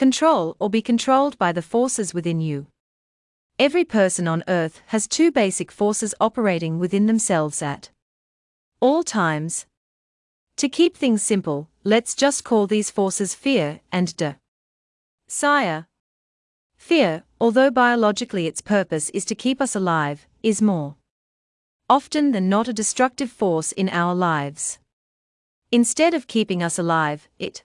control, or be controlled by the forces within you. Every person on earth has two basic forces operating within themselves at all times. To keep things simple, let's just call these forces fear and de desire. Fear, although biologically its purpose is to keep us alive, is more often than not a destructive force in our lives. Instead of keeping us alive, it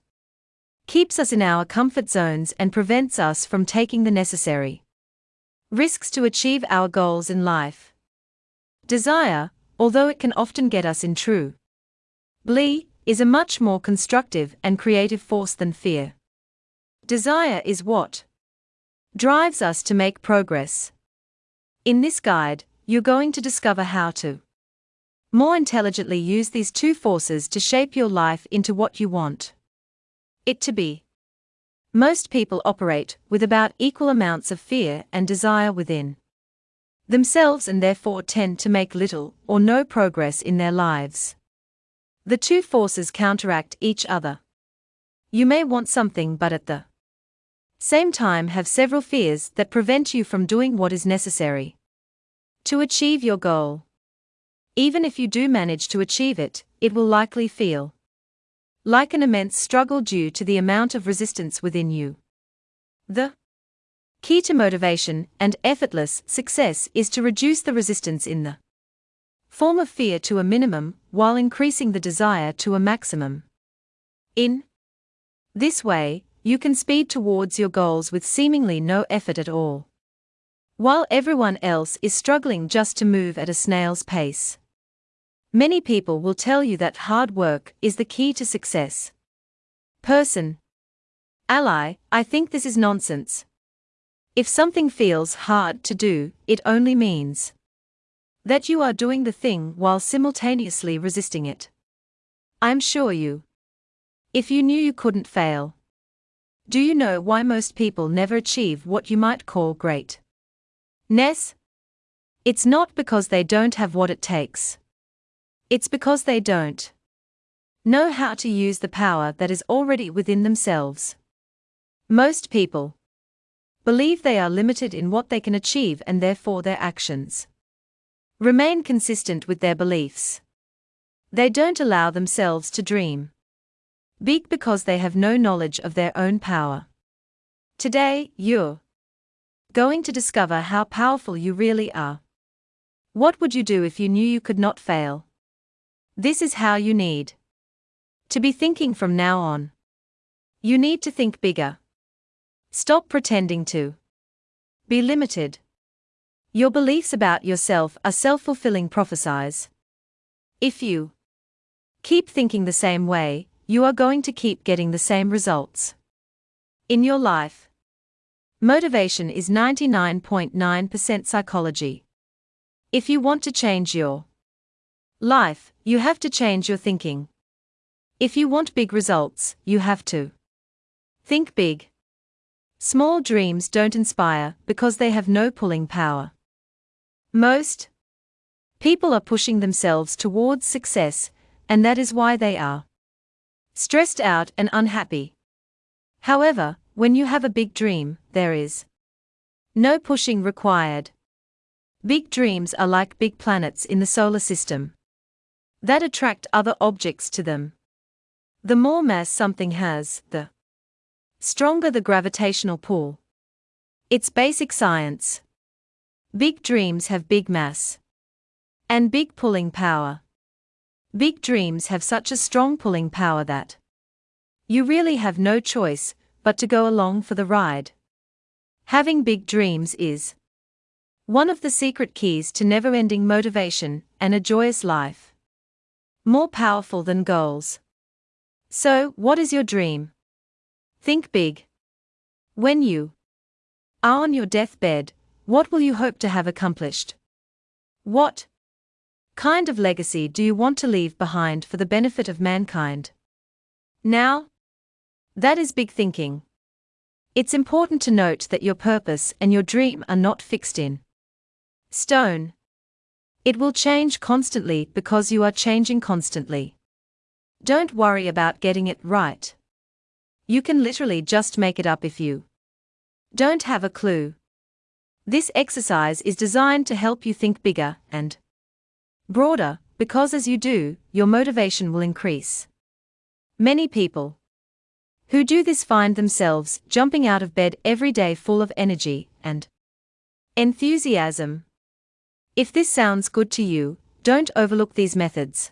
keeps us in our comfort zones and prevents us from taking the necessary risks to achieve our goals in life. Desire, although it can often get us in true glee, is a much more constructive and creative force than fear. Desire is what drives us to make progress. In this guide, you're going to discover how to more intelligently use these two forces to shape your life into what you want it to be. Most people operate with about equal amounts of fear and desire within themselves and therefore tend to make little or no progress in their lives. The two forces counteract each other. You may want something but at the same time have several fears that prevent you from doing what is necessary to achieve your goal. Even if you do manage to achieve it, it will likely feel like an immense struggle due to the amount of resistance within you. The key to motivation and effortless success is to reduce the resistance in the form of fear to a minimum while increasing the desire to a maximum. In this way, you can speed towards your goals with seemingly no effort at all while everyone else is struggling just to move at a snail's pace. Many people will tell you that hard work is the key to success. Person. Ally, I think this is nonsense. If something feels hard to do, it only means that you are doing the thing while simultaneously resisting it. I'm sure you. If you knew you couldn't fail. Do you know why most people never achieve what you might call great? Ness? It's not because they don't have what it takes. It's because they don't know how to use the power that is already within themselves. Most people believe they are limited in what they can achieve and therefore their actions remain consistent with their beliefs. They don't allow themselves to dream big because they have no knowledge of their own power. Today, you're going to discover how powerful you really are. What would you do if you knew you could not fail? This is how you need to be thinking from now on. You need to think bigger. Stop pretending to be limited. Your beliefs about yourself are self fulfilling prophecies. If you keep thinking the same way, you are going to keep getting the same results in your life. Motivation is 99.9% psychology. If you want to change your life, you have to change your thinking. If you want big results, you have to think big. Small dreams don't inspire because they have no pulling power. Most people are pushing themselves towards success, and that is why they are stressed out and unhappy. However, when you have a big dream, there is no pushing required. Big dreams are like big planets in the solar system that attract other objects to them. The more mass something has, the stronger the gravitational pull. It's basic science. Big dreams have big mass and big pulling power. Big dreams have such a strong pulling power that you really have no choice but to go along for the ride. Having big dreams is one of the secret keys to never ending motivation and a joyous life. More powerful than goals. So, what is your dream? Think big. When you are on your deathbed, what will you hope to have accomplished? What kind of legacy do you want to leave behind for the benefit of mankind? Now, that is big thinking. It's important to note that your purpose and your dream are not fixed in stone. It will change constantly because you are changing constantly. Don't worry about getting it right. You can literally just make it up if you don't have a clue. This exercise is designed to help you think bigger and broader, because as you do, your motivation will increase. Many people who do this find themselves jumping out of bed every day full of energy and enthusiasm. If this sounds good to you, don't overlook these methods.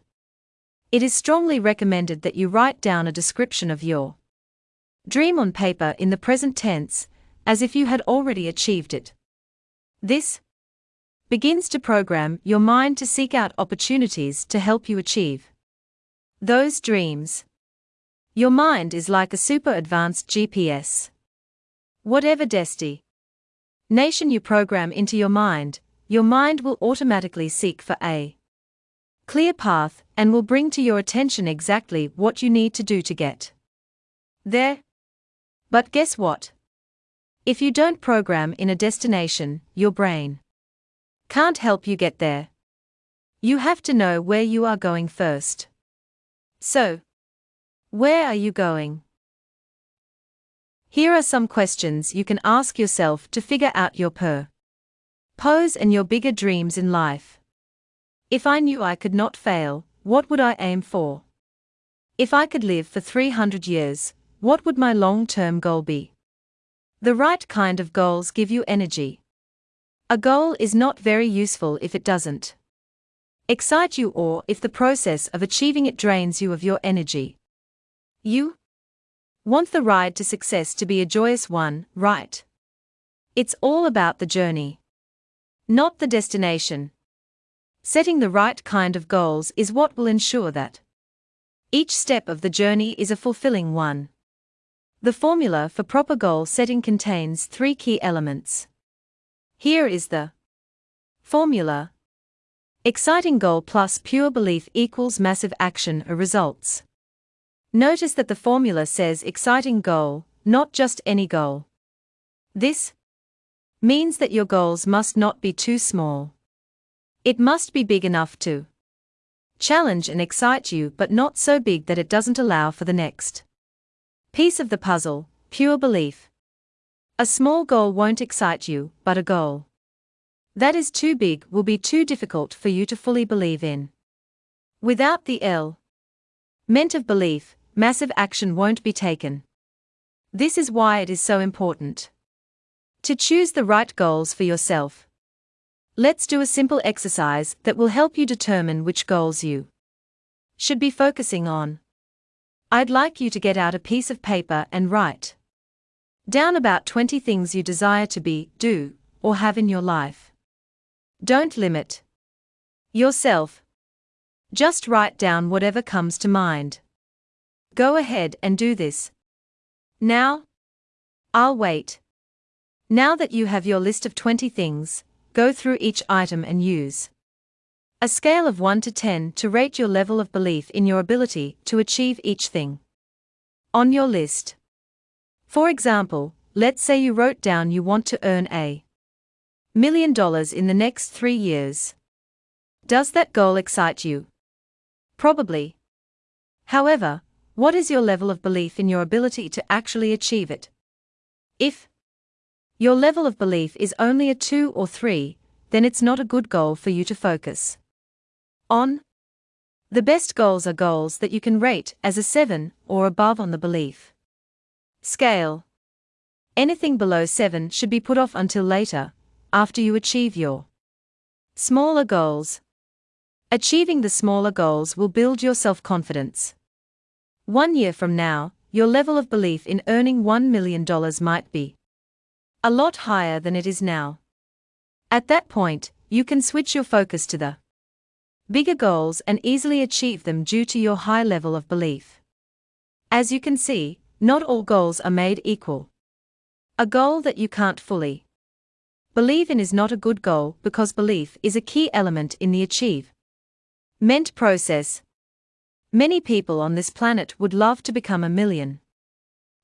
It is strongly recommended that you write down a description of your dream on paper in the present tense, as if you had already achieved it. This begins to program your mind to seek out opportunities to help you achieve those dreams. Your mind is like a super advanced GPS. Whatever desti nation you program into your mind, your mind will automatically seek for a clear path and will bring to your attention exactly what you need to do to get there. But guess what? If you don't program in a destination, your brain can't help you get there. You have to know where you are going first. So, where are you going? Here are some questions you can ask yourself to figure out your per pose and your bigger dreams in life. If I knew I could not fail, what would I aim for? If I could live for 300 years, what would my long term goal be? The right kind of goals give you energy. A goal is not very useful if it doesn't excite you or if the process of achieving it drains you of your energy. You want the ride to success to be a joyous one, right? It's all about the journey, not the destination. Setting the right kind of goals is what will ensure that each step of the journey is a fulfilling one. The formula for proper goal setting contains three key elements. Here is the formula. Exciting goal plus pure belief equals massive action or results. Notice that the formula says exciting goal, not just any goal. This means that your goals must not be too small. It must be big enough to challenge and excite you, but not so big that it doesn't allow for the next piece of the puzzle pure belief. A small goal won't excite you, but a goal that is too big will be too difficult for you to fully believe in. Without the L meant of belief, massive action won't be taken. This is why it is so important to choose the right goals for yourself. Let's do a simple exercise that will help you determine which goals you should be focusing on. I'd like you to get out a piece of paper and write down about 20 things you desire to be, do, or have in your life. Don't limit yourself. Just write down whatever comes to mind. Go ahead and do this. Now? I'll wait. Now that you have your list of 20 things, go through each item and use a scale of 1 to 10 to rate your level of belief in your ability to achieve each thing on your list. For example, let's say you wrote down you want to earn a million dollars in the next three years. Does that goal excite you? Probably. However, what is your level of belief in your ability to actually achieve it? If your level of belief is only a 2 or 3, then it's not a good goal for you to focus on. The best goals are goals that you can rate as a 7 or above on the belief scale. Anything below 7 should be put off until later, after you achieve your smaller goals. Achieving the smaller goals will build your self confidence. One year from now, your level of belief in earning $1 million might be a lot higher than it is now. At that point, you can switch your focus to the bigger goals and easily achieve them due to your high level of belief. As you can see, not all goals are made equal. A goal that you can't fully believe in is not a good goal because belief is a key element in the achieve meant process. Many people on this planet would love to become a million.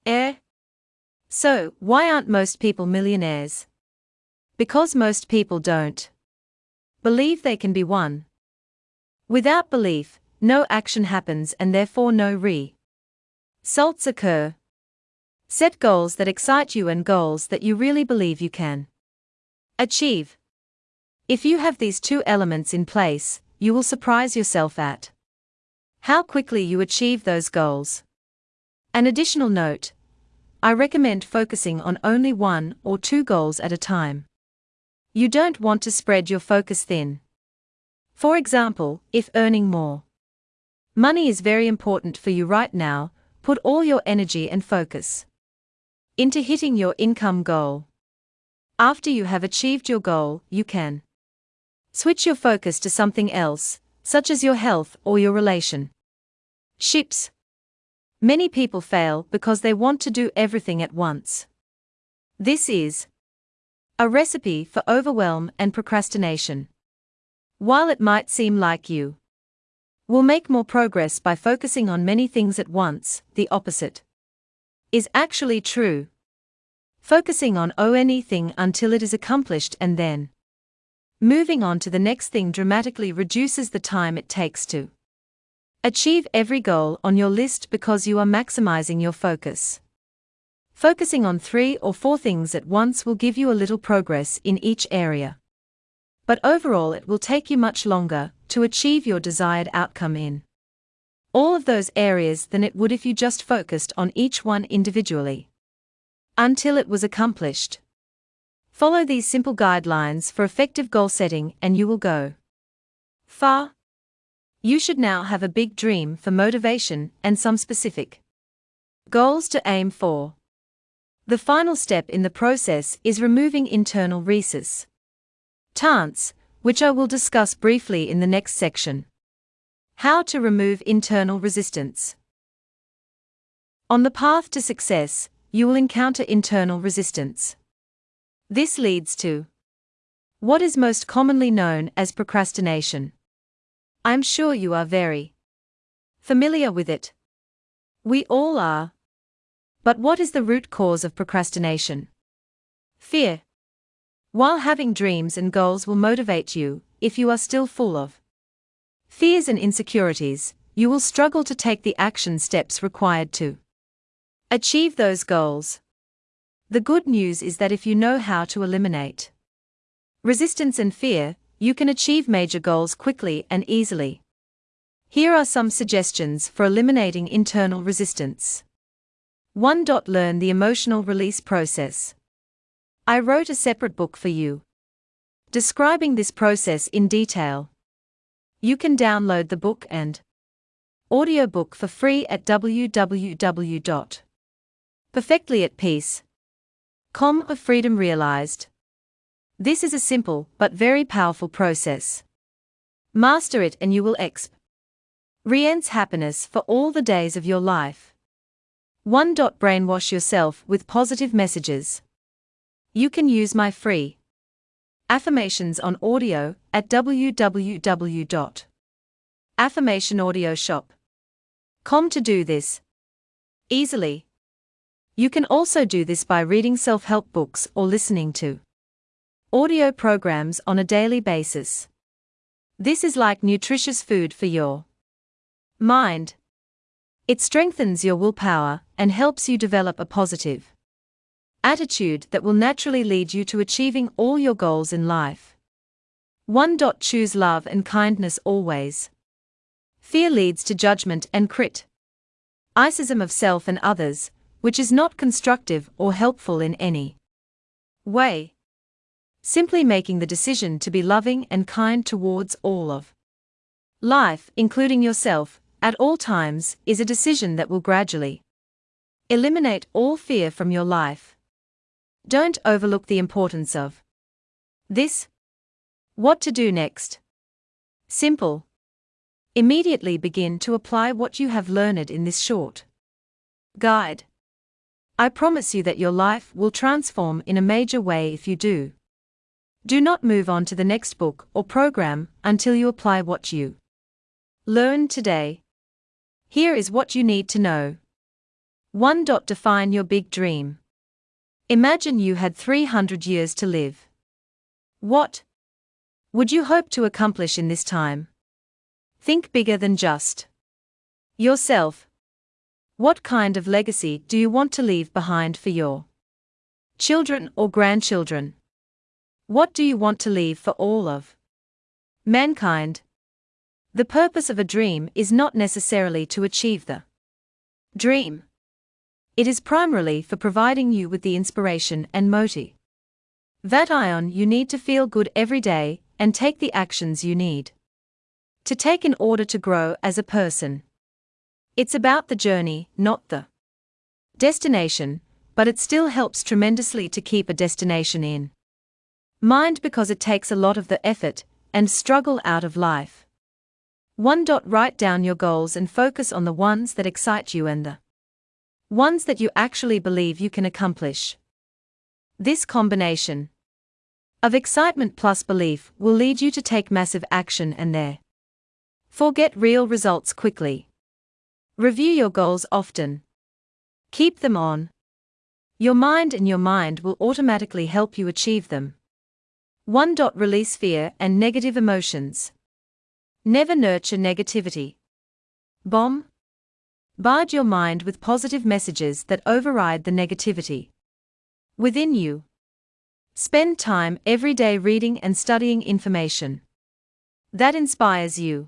Eh? So, why aren't most people millionaires? Because most people don't believe they can be one. Without belief, no action happens and therefore no re salts occur. Set goals that excite you and goals that you really believe you can achieve. If you have these two elements in place, you will surprise yourself at how quickly you achieve those goals. An additional note I recommend focusing on only one or two goals at a time. You don't want to spread your focus thin. For example, if earning more money is very important for you right now, put all your energy and focus into hitting your income goal. After you have achieved your goal, you can switch your focus to something else, such as your health or your relation. Ships. Many people fail because they want to do everything at once. This is a recipe for overwhelm and procrastination. While it might seem like you will make more progress by focusing on many things at once, the opposite is actually true. Focusing on anything until it is accomplished and then moving on to the next thing dramatically reduces the time it takes to achieve every goal on your list because you are maximizing your focus. Focusing on three or four things at once will give you a little progress in each area. But overall, it will take you much longer to achieve your desired outcome in all of those areas than it would if you just focused on each one individually. Until it was accomplished. Follow these simple guidelines for effective goal setting and you will go far. You should now have a big dream for motivation and some specific goals to aim for. The final step in the process is removing internal rhesus. Tance, which I will discuss briefly in the next section. How to remove internal resistance. On the path to success, you will encounter internal resistance. This leads to what is most commonly known as procrastination. I'm sure you are very familiar with it. We all are. But what is the root cause of procrastination? Fear. While having dreams and goals will motivate you, if you are still full of fears and insecurities, you will struggle to take the action steps required to achieve those goals. The good news is that if you know how to eliminate resistance and fear, you can achieve major goals quickly and easily. Here are some suggestions for eliminating internal resistance. 1. Learn the emotional release process. I wrote a separate book for you. Describing this process in detail. You can download the book and audiobook for free at www.perfectlyatpeace.com of freedom realized. This is a simple but very powerful process. Master it and you will experience happiness for all the days of your life. 1. Brainwash yourself with positive messages. You can use my free affirmations on audio at www.affirmationaudioshop.com to do this easily. You can also do this by reading self help books or listening to audio programs on a daily basis. This is like nutritious food for your mind. It strengthens your willpower and helps you develop a positive attitude that will naturally lead you to achieving all your goals in life. 1. Choose love and kindness always. Fear leads to judgment and crit. Icism of self and others, which is not constructive or helpful in any way. Simply making the decision to be loving and kind towards all of life, including yourself, at all times, is a decision that will gradually eliminate all fear from your life. Don't overlook the importance of this. What to do next? Simple. Immediately begin to apply what you have learned in this short guide. I promise you that your life will transform in a major way if you do. Do not move on to the next book or program until you apply what you learn today. Here is what you need to know. 1. Define your big dream. Imagine you had 300 years to live. What would you hope to accomplish in this time? Think bigger than just yourself. What kind of legacy do you want to leave behind for your children or grandchildren? What do you want to leave for all of mankind? The purpose of a dream is not necessarily to achieve the dream. It is primarily for providing you with the inspiration and motive. That ion you need to feel good every day and take the actions you need to take in order to grow as a person. It's about the journey, not the destination, but it still helps tremendously to keep a destination in mind because it takes a lot of the effort and struggle out of life. 1. Write down your goals and focus on the ones that excite you and the ones that you actually believe you can accomplish. This combination of excitement plus belief will lead you to take massive action and there. Forget real results quickly. Review your goals often. Keep them on. Your mind and your mind will automatically help you achieve them. 1. Release fear and negative emotions. Never nurture negativity. Bomb. Barge your mind with positive messages that override the negativity within you. Spend time every day reading and studying information that inspires you.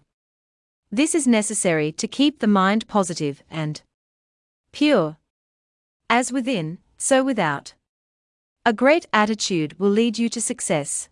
This is necessary to keep the mind positive and pure. As within, so without. A great attitude will lead you to success.